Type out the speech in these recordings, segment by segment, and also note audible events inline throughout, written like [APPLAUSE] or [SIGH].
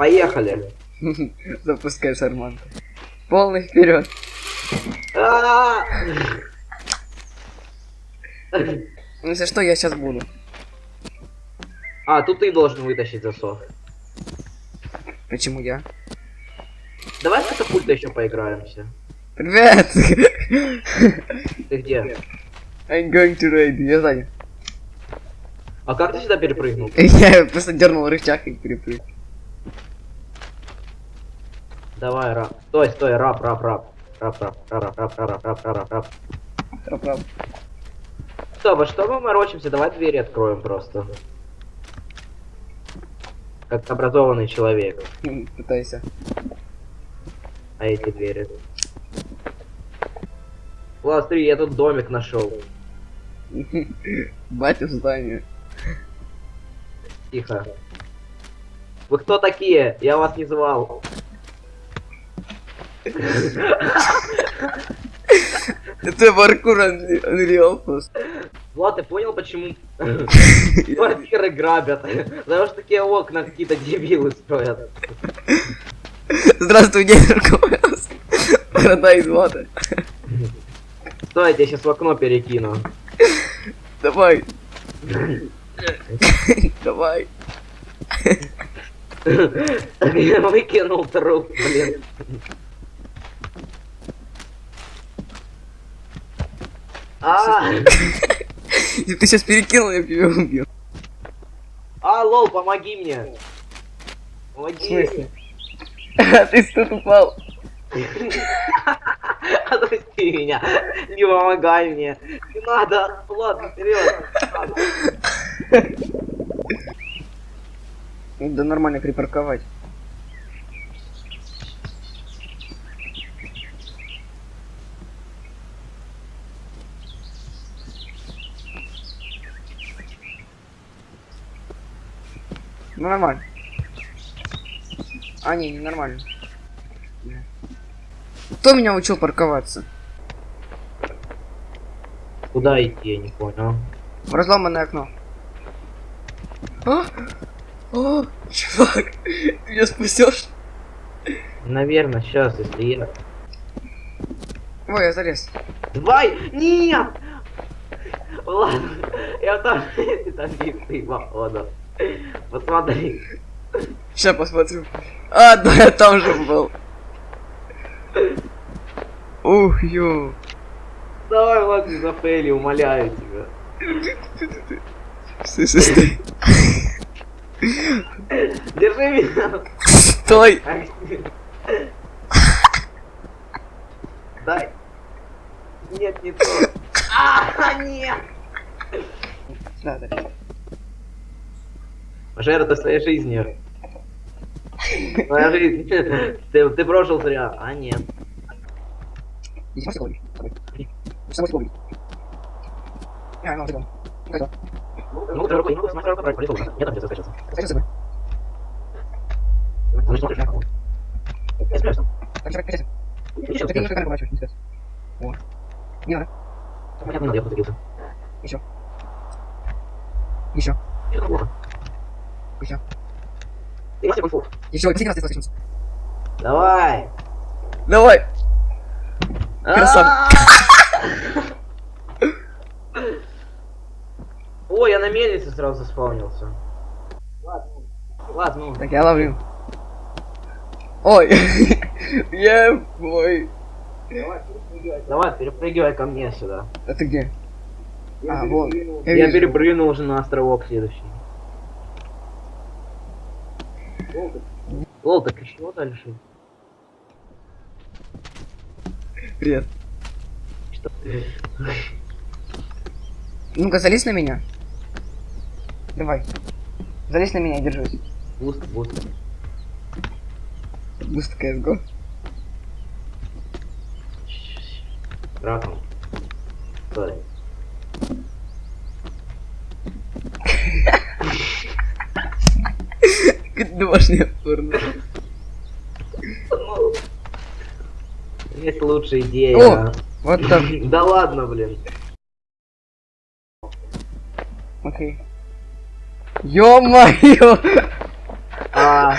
Поехали. [LAUGHS] Запускай шарманку. Полный вперед. А! Ну, Если что, я сейчас буду. А, тут ты должен вытащить засов. Почему я? Давай с катапультой еще поиграемся. Привет! Ты где? I'm going to raid. Я сзади. А как ты сюда перепрыгнул? Я просто дернул рычаг и перепрыгнул. Давай, раб. Стой, стой, раб, раб, раб. Раб, раб, раб, раб, раб, раб, раб, раб, раб. Трап-рап. Стоп, а что мы морочимся? Давай двери откроем просто. Как образованный человек. М, Пытайся. А эти двери. Ладно, смотри, я тут домик нашел. [LAUGHS] Батя в здании. Тихо. Вы кто такие? Я вас не звал. [LAUGHS] Это паркур Unre- Unreal просто. Влад, ты понял, почему [LAUGHS] квартиры грабят? Потому что такие окна какие-то дебилы строят. Здравствуй, дедушка Мороз. Борода из вода. Стой, я тебя сейчас в окно перекину. Давай. [LAUGHS] Давай. Я выкинул труп, блин. Если ты сейчас перекинул, я тебя убью. а, лол, помоги мне. Помоги. А [LAUGHS] ты тут упал. [LAUGHS] Отпусти меня. Не помогай мне. Не надо. Ладно, вперед. Да нормально припарковать. Ну нормально. А, не, не нормально. Кто меня учил парковаться? Куда идти, я не понял. В разломанное окно. А? О, чувак, ты [LAUGHS] меня спасешь? Наверное, сейчас, если я... Ой, я залез. Давай! Нет! Ладно, я там, там битый, походу. Посмотри. Сейчас посмотрю. А, да, я там же был. Ух, ё. Давай, Влад, не зафейли, умоляю тебя. Стой, стой, стой. Держи меня. Стой. Дай. Нет, не то. А, нет! Да. Жертва своей жизнью. Твоя жизнь. Ты, ты прожил зря. А нет. Не сможешь говорить? Сможешь говорить? А, ну, Какой-то. Ну, ты рукой, ну, смотри, рукой, полетел уже. Я там где-то скачался. Скажи себе. Ну, смотришь, на кого? Я спрячусь там. Так, чувак, качайся. Еще Ты немножко камеру поворачиваешь, не спрячь. О. Не надо. Понятно, надо, я подавился. Еще. Еще. Это плохо. Еще. Ты мастер кунг-фу. Еще. Последний раз ты слышишь. Давай. Давай. Красавчик. А! [LAUGHS] Ой, я на мельнице сразу заспавнился. Ладно, ладно. Так, я ловлю. Ой. [LAUGHS] Я... Ой. Давай, перепрыгивай ко мне сюда. А ты где? А, вон. Я перепрыгнул уже на островок следующий. Лол, так еще дальше? Привет. Что? Ну-ка, залезь на меня. Давай. Залезь на меня и держись. Буст, буст. Буст CSGO. Раком. Стой. Как [LAUGHS] домашняя порно. Есть лучшая идея. О! Вот так. [LAUGHS] Да ладно, блин. Окей. Ё-моё! А,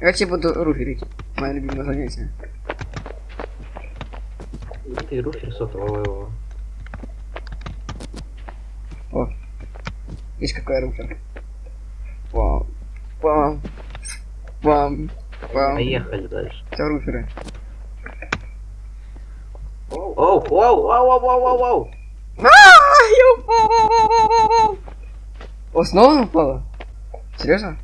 я буду руферить. Мое любимое занятие. Ты руфер сотового. О. Видишь, какой я руфер пам, пам, пам. Поехали дальше. Все, руферы. Оу, оу, оу, оу, оу, оу, оу. Ааа, я упал. О, снова упала? Серьезно?